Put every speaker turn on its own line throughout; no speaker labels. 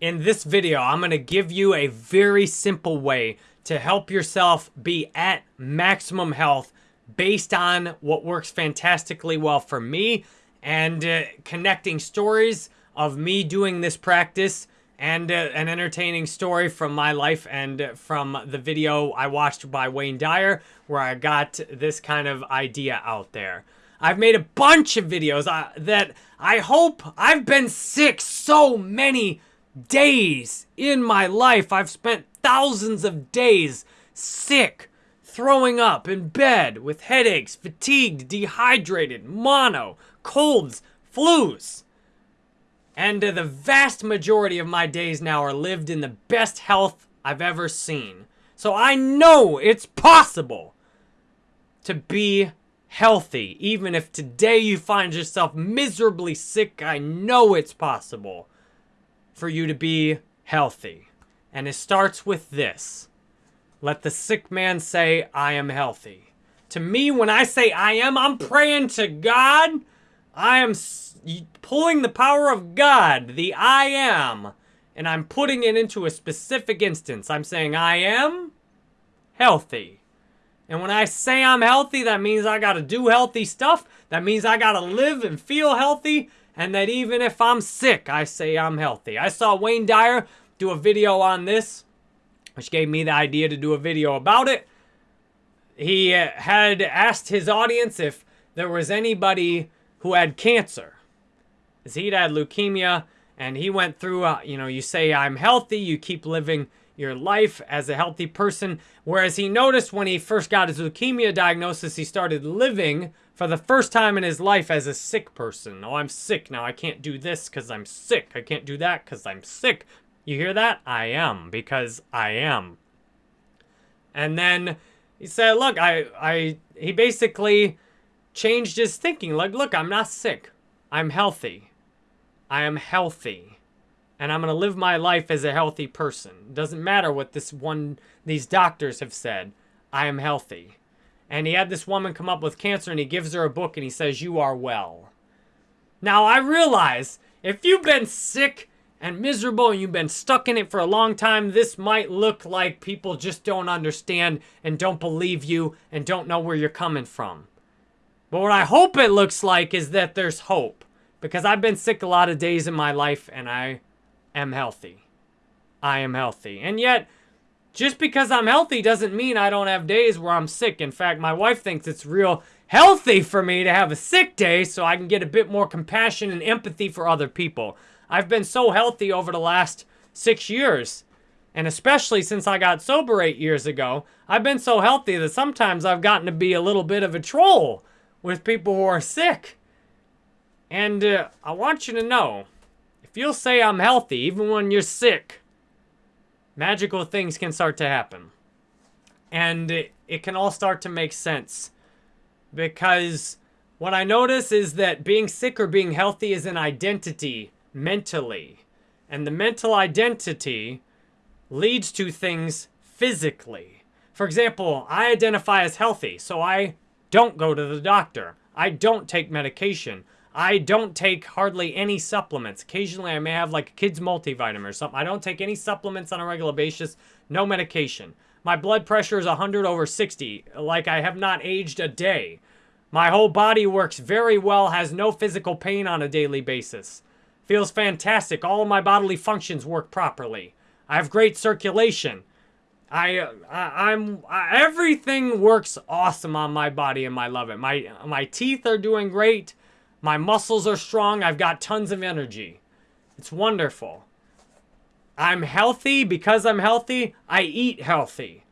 in this video, I'm going to give you a very simple way to help yourself be at maximum health based on what works fantastically well for me and uh, connecting stories of me doing this practice and uh, an entertaining story from my life and from the video I watched by Wayne Dyer where I got this kind of idea out there. I've made a bunch of videos uh, that I hope I've been sick so many days in my life. I've spent thousands of days sick, throwing up in bed with headaches, fatigued, dehydrated, mono, colds, flus. And uh, the vast majority of my days now are lived in the best health I've ever seen. So I know it's possible to be healthy. Even if today you find yourself miserably sick, I know it's possible for you to be healthy. And it starts with this. Let the sick man say, I am healthy. To me, when I say I am, I'm praying to God. I am pulling the power of God, the I am, and I'm putting it into a specific instance. I'm saying I am healthy. And when I say I'm healthy, that means I got to do healthy stuff. That means I got to live and feel healthy and that even if I'm sick, I say I'm healthy. I saw Wayne Dyer do a video on this, which gave me the idea to do a video about it. He uh, had asked his audience if there was anybody who had cancer. He'd had leukemia, and he went through, uh, you know, you say, I'm healthy, you keep living your life as a healthy person. Whereas he noticed when he first got his leukemia diagnosis, he started living for the first time in his life as a sick person. Oh, I'm sick now. I can't do this because I'm sick. I can't do that because I'm sick. You hear that? I am because I am. And then he said, look, I, I, he basically changed his thinking. Like, look, I'm not sick. I'm healthy. I am healthy. And I'm going to live my life as a healthy person. It doesn't matter what this one, these doctors have said. I am healthy. And he had this woman come up with cancer and he gives her a book and he says, you are well. Now I realize if you've been sick and miserable and you've been stuck in it for a long time, this might look like people just don't understand and don't believe you and don't know where you're coming from. But what I hope it looks like is that there's hope. Because I've been sick a lot of days in my life and I am healthy. I am healthy. And yet, just because I'm healthy doesn't mean I don't have days where I'm sick. In fact, my wife thinks it's real healthy for me to have a sick day so I can get a bit more compassion and empathy for other people. I've been so healthy over the last six years. And especially since I got sober eight years ago, I've been so healthy that sometimes I've gotten to be a little bit of a troll with people who are sick. And uh, I want you to know, if you'll say I'm healthy even when you're sick, magical things can start to happen. And it, it can all start to make sense. Because what I notice is that being sick or being healthy is an identity mentally. And the mental identity leads to things physically. For example, I identify as healthy, so I don't go to the doctor. I don't take medication. I don't take hardly any supplements. Occasionally, I may have like a kid's multivitamin or something. I don't take any supplements on a regular basis. No medication. My blood pressure is 100 over 60. Like I have not aged a day. My whole body works very well, has no physical pain on a daily basis. Feels fantastic. All of my bodily functions work properly. I have great circulation. I, I I'm I, everything works awesome on my body and I love it. My my teeth are doing great. My muscles are strong. I've got tons of energy. It's wonderful. I'm healthy. Because I'm healthy, I eat healthy.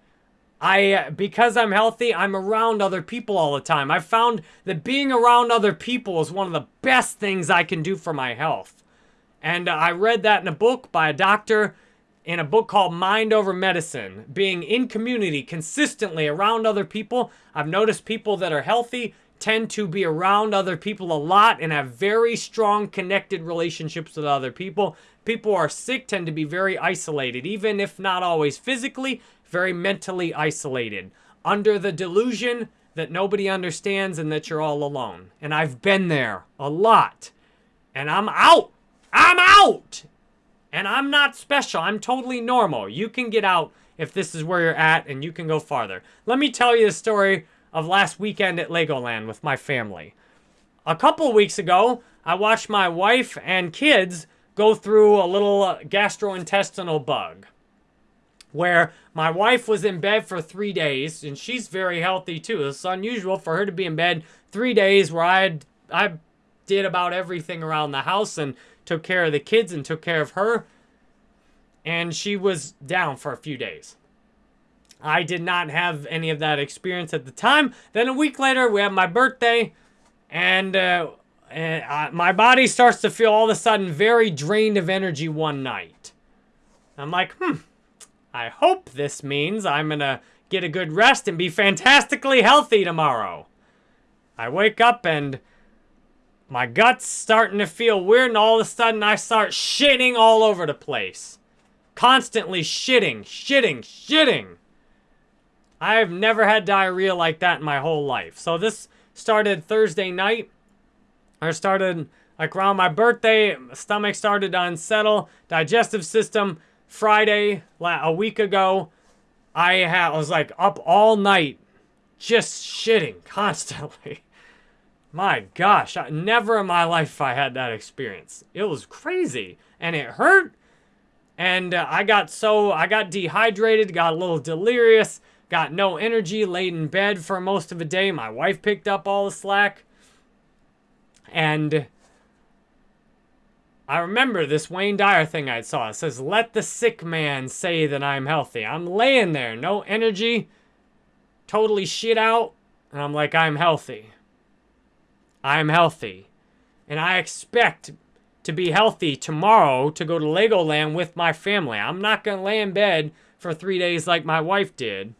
I, because I'm healthy, I'm around other people all the time. I've found that being around other people is one of the best things I can do for my health. And I read that in a book by a doctor in a book called Mind Over Medicine. Being in community consistently around other people, I've noticed people that are healthy tend to be around other people a lot and have very strong connected relationships with other people. People who are sick tend to be very isolated, even if not always physically, very mentally isolated, under the delusion that nobody understands and that you're all alone. And I've been there a lot. And I'm out. I'm out. And I'm not special. I'm totally normal. You can get out if this is where you're at and you can go farther. Let me tell you the story of last weekend at Legoland with my family. A couple weeks ago, I watched my wife and kids go through a little uh, gastrointestinal bug where my wife was in bed for three days, and she's very healthy too. It's unusual for her to be in bed three days where I I did about everything around the house and took care of the kids and took care of her. And she was down for a few days. I did not have any of that experience at the time. Then a week later, we have my birthday, and, uh, and I, my body starts to feel all of a sudden very drained of energy one night. I'm like, hmm, I hope this means I'm gonna get a good rest and be fantastically healthy tomorrow. I wake up and my gut's starting to feel weird and all of a sudden I start shitting all over the place. Constantly shitting, shitting, shitting. I've never had diarrhea like that in my whole life. So this started Thursday night. I started like around my birthday, my stomach started to unsettle, digestive system Friday, a week ago, I had, was like up all night just shitting constantly. My gosh, I, never in my life I had that experience. It was crazy and it hurt. And uh, I got so, I got dehydrated, got a little delirious, got no energy, laid in bed for most of the day. My wife picked up all the slack. And I remember this Wayne Dyer thing I saw. It says, let the sick man say that I'm healthy. I'm laying there, no energy, totally shit out, and I'm like, I'm healthy. I'm healthy. And I expect to be healthy tomorrow to go to Legoland with my family. I'm not going to lay in bed for three days like my wife did.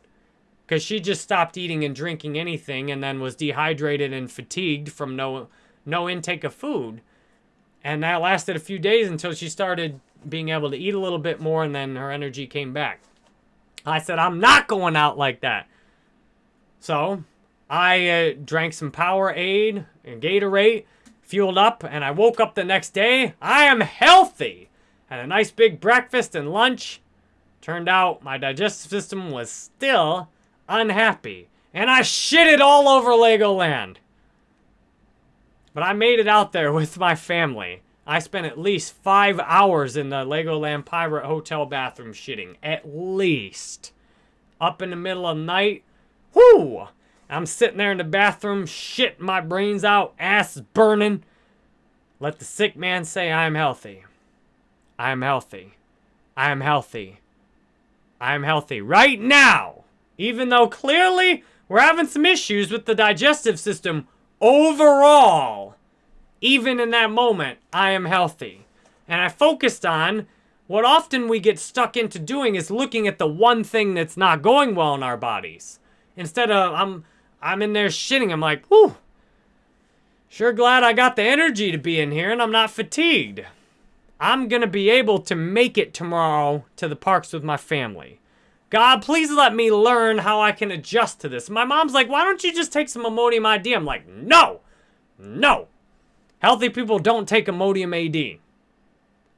Because she just stopped eating and drinking anything and then was dehydrated and fatigued from no, no intake of food. And that lasted a few days until she started being able to eat a little bit more and then her energy came back. I said, I'm not going out like that. So I uh, drank some Powerade and Gatorade, fueled up, and I woke up the next day. I am healthy. Had a nice big breakfast and lunch. Turned out my digestive system was still unhappy. And I shit it all over Legoland. But I made it out there with my family. I spent at least five hours in the Legoland Pirate Hotel bathroom shitting. At least. Up in the middle of the night. Whoo! I'm sitting there in the bathroom, shitting my brains out, ass burning. Let the sick man say I am healthy. I am healthy. I am healthy. I am healthy right now. Even though clearly we're having some issues with the digestive system overall, even in that moment, I am healthy. And I focused on what often we get stuck into doing is looking at the one thing that's not going well in our bodies. Instead of, I'm, I'm in there shitting, I'm like, whew, sure glad I got the energy to be in here and I'm not fatigued. I'm going to be able to make it tomorrow to the parks with my family. God, please let me learn how I can adjust to this. My mom's like, why don't you just take some Imodium AD? I'm like, no, no. Healthy people don't take Imodium AD.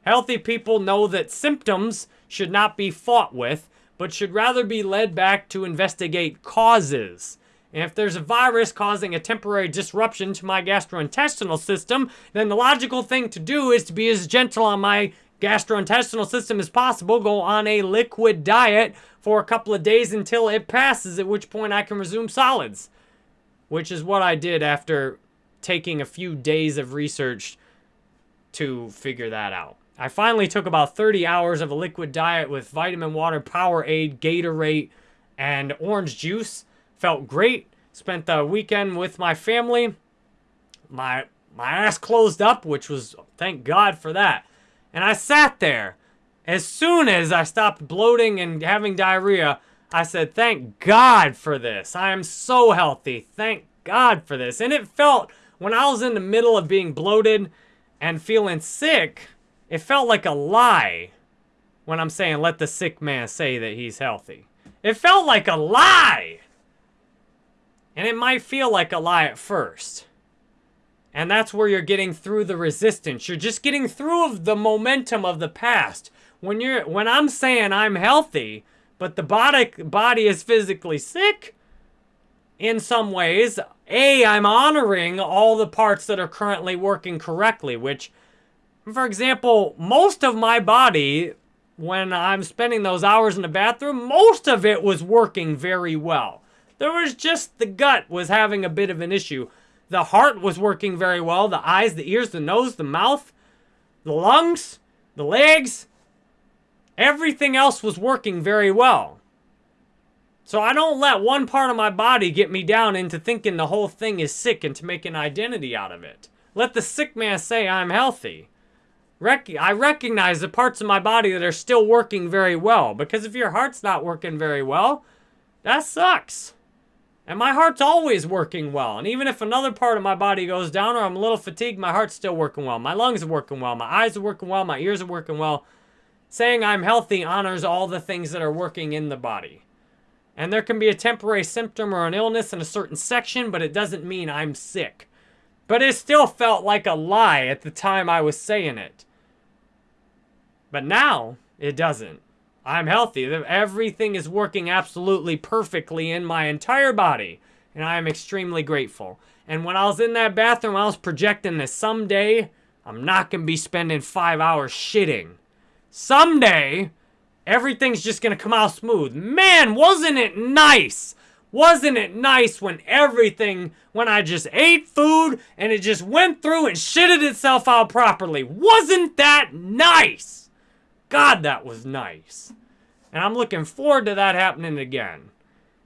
Healthy people know that symptoms should not be fought with, but should rather be led back to investigate causes. And if there's a virus causing a temporary disruption to my gastrointestinal system, then the logical thing to do is to be as gentle on my gastrointestinal system as possible, go on a liquid diet for a couple of days until it passes, at which point I can resume solids. Which is what I did after taking a few days of research to figure that out. I finally took about 30 hours of a liquid diet with vitamin water, Powerade, Gatorade, and orange juice. Felt great. Spent the weekend with my family. My my ass closed up, which was thank God for that. And I sat there as soon as I stopped bloating and having diarrhea, I said, thank God for this. I am so healthy. Thank God for this. And it felt, when I was in the middle of being bloated and feeling sick, it felt like a lie when I'm saying, let the sick man say that he's healthy. It felt like a lie. And it might feel like a lie at first. And that's where you're getting through the resistance. You're just getting through of the momentum of the past. When you're when I'm saying I'm healthy, but the body body is physically sick in some ways, A, I'm honoring all the parts that are currently working correctly, which for example, most of my body when I'm spending those hours in the bathroom, most of it was working very well. There was just the gut was having a bit of an issue. The heart was working very well. The eyes, the ears, the nose, the mouth, the lungs, the legs. Everything else was working very well. So I don't let one part of my body get me down into thinking the whole thing is sick and to make an identity out of it. Let the sick man say I'm healthy. I recognize the parts of my body that are still working very well. Because if your heart's not working very well, that sucks. And my heart's always working well. And even if another part of my body goes down or I'm a little fatigued, my heart's still working well. My lungs are working well. My eyes are working well. My ears are working well. Saying I'm healthy honors all the things that are working in the body. And there can be a temporary symptom or an illness in a certain section, but it doesn't mean I'm sick. But it still felt like a lie at the time I was saying it. But now, it doesn't. I'm healthy. Everything is working absolutely perfectly in my entire body. And I am extremely grateful. And when I was in that bathroom, I was projecting that someday, I'm not going to be spending five hours shitting. Someday, everything's just going to come out smooth. Man, wasn't it nice? Wasn't it nice when everything, when I just ate food and it just went through and shitted itself out properly? Wasn't that nice? God, that was nice. And I'm looking forward to that happening again.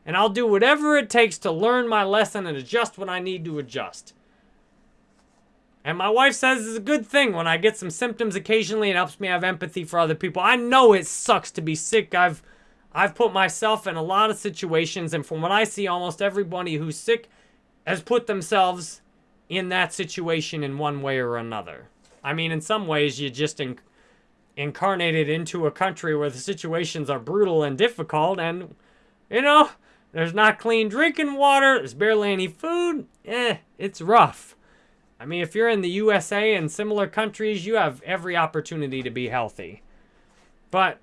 And I'll do whatever it takes to learn my lesson and adjust when I need to adjust. And my wife says it's a good thing when I get some symptoms occasionally. It helps me have empathy for other people. I know it sucks to be sick. I've I've put myself in a lot of situations, and from what I see, almost everybody who's sick has put themselves in that situation in one way or another. I mean, in some ways, you just incarnated into a country where the situations are brutal and difficult and, you know, there's not clean drinking water, there's barely any food, eh, it's rough. I mean, if you're in the USA and similar countries, you have every opportunity to be healthy. But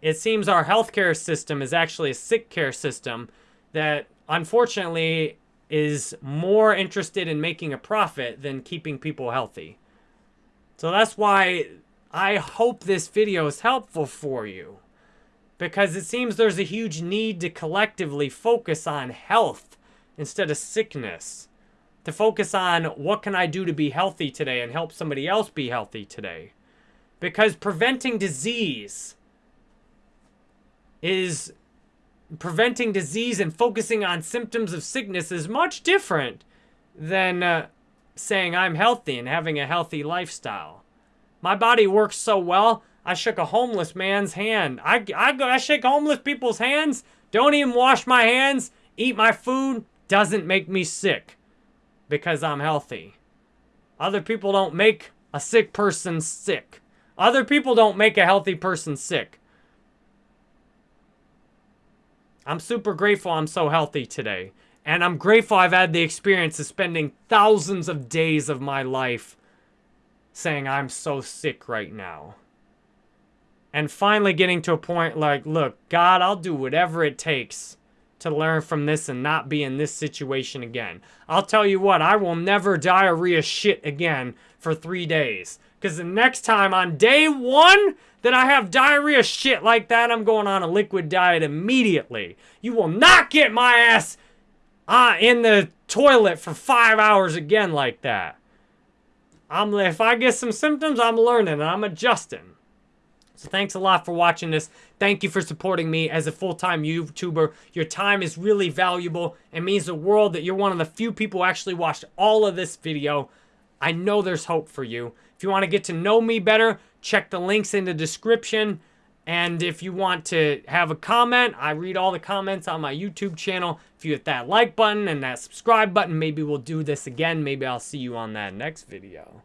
it seems our healthcare system is actually a sick care system that unfortunately is more interested in making a profit than keeping people healthy. So that's why I hope this video is helpful for you because it seems there's a huge need to collectively focus on health instead of sickness. To focus on what can I do to be healthy today and help somebody else be healthy today. Because preventing disease is preventing disease and focusing on symptoms of sickness is much different than uh, saying I'm healthy and having a healthy lifestyle. My body works so well, I shook a homeless man's hand. I, I, I shake homeless people's hands, don't even wash my hands, eat my food, doesn't make me sick because I'm healthy. Other people don't make a sick person sick. Other people don't make a healthy person sick. I'm super grateful I'm so healthy today. And I'm grateful I've had the experience of spending thousands of days of my life saying, I'm so sick right now. And finally getting to a point like, look, God, I'll do whatever it takes to learn from this and not be in this situation again. I'll tell you what, I will never diarrhea shit again for three days. Because the next time on day one that I have diarrhea shit like that, I'm going on a liquid diet immediately. You will not get my ass uh, in the toilet for five hours again like that. I'm if I get some symptoms, I'm learning and I'm adjusting. So thanks a lot for watching this. Thank you for supporting me as a full-time YouTuber. Your time is really valuable. It means the world that you're one of the few people who actually watched all of this video. I know there's hope for you. If you want to get to know me better, check the links in the description. And if you want to have a comment, I read all the comments on my YouTube channel. If you hit that like button and that subscribe button, maybe we'll do this again. Maybe I'll see you on that next video.